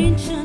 ancient